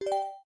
you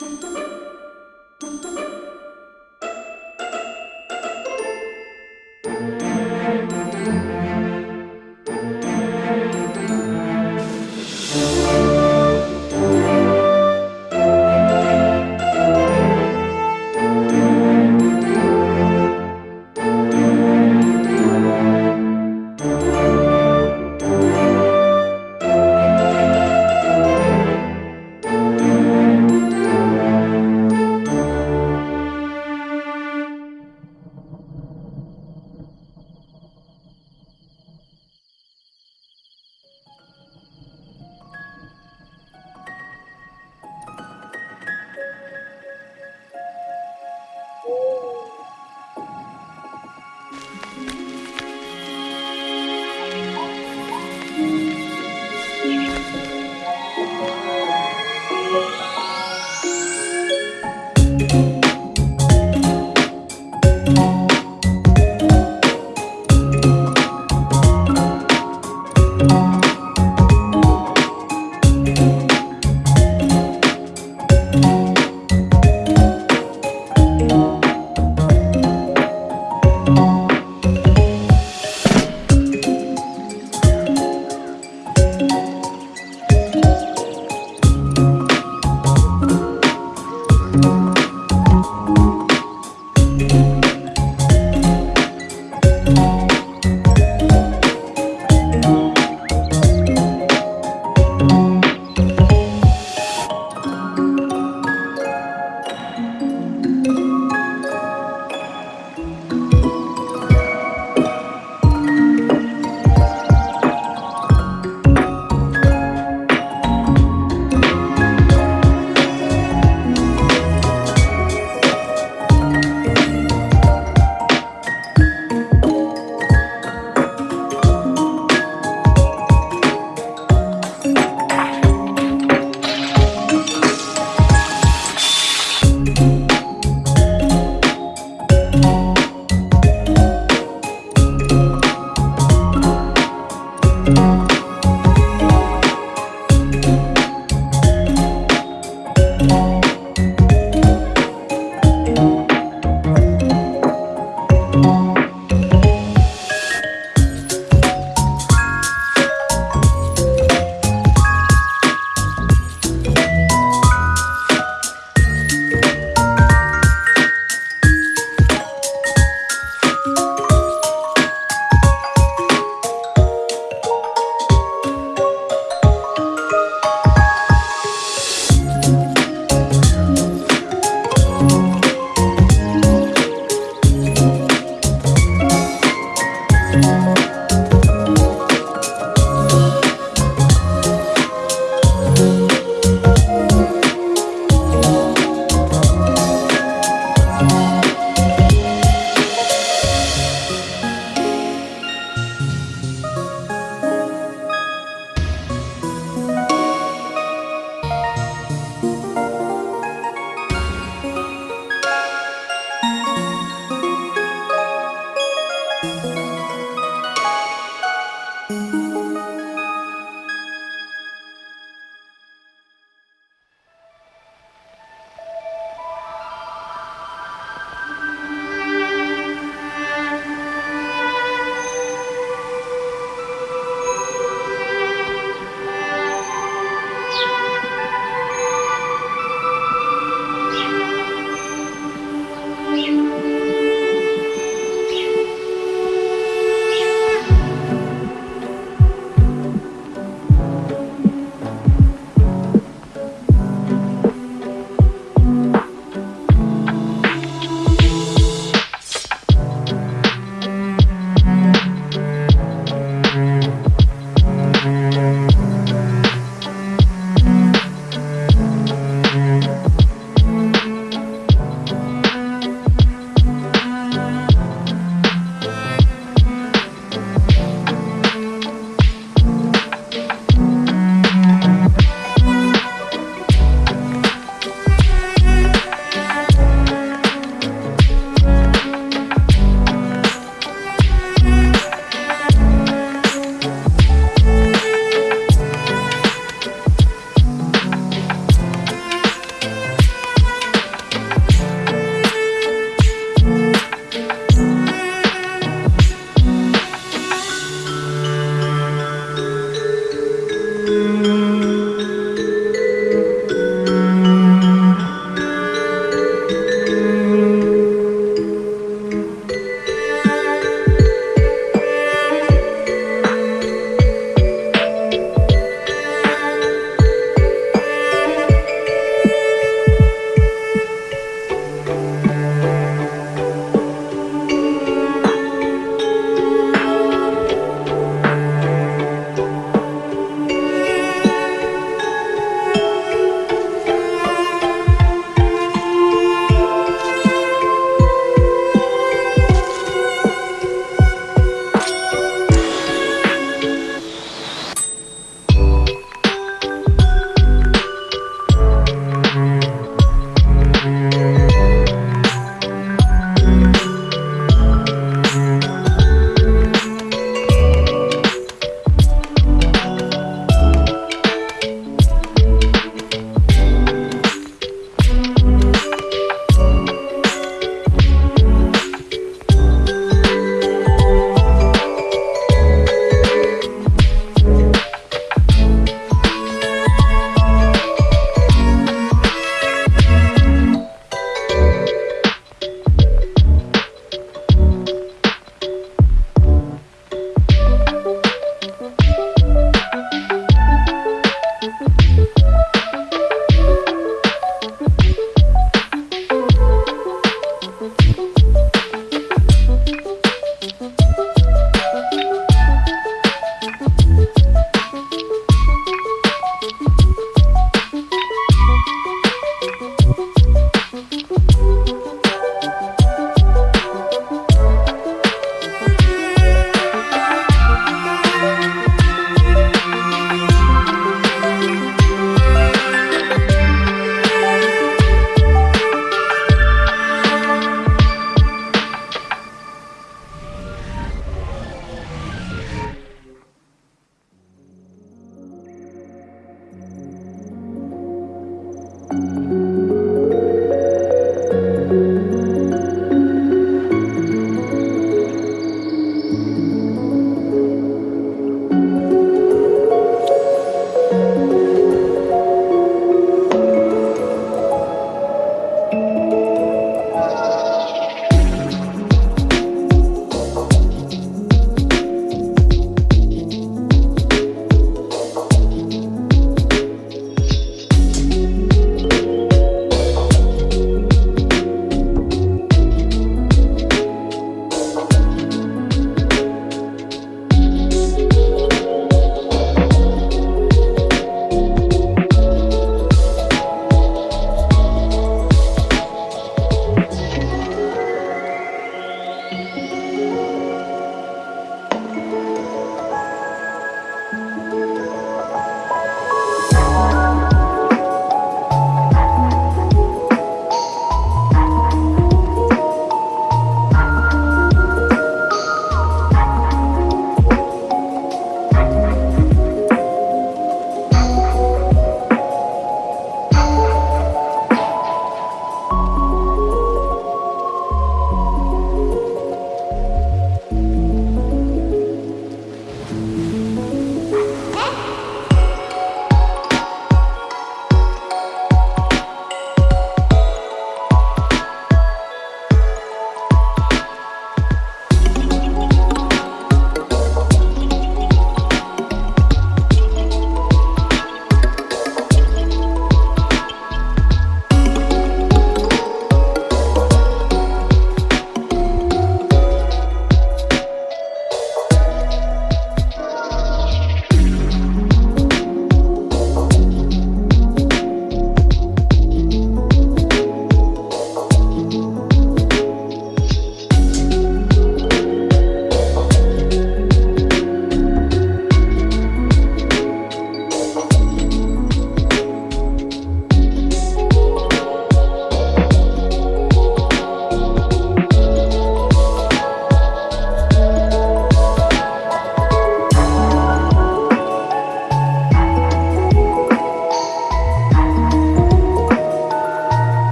Dun dun dun dun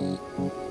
うん。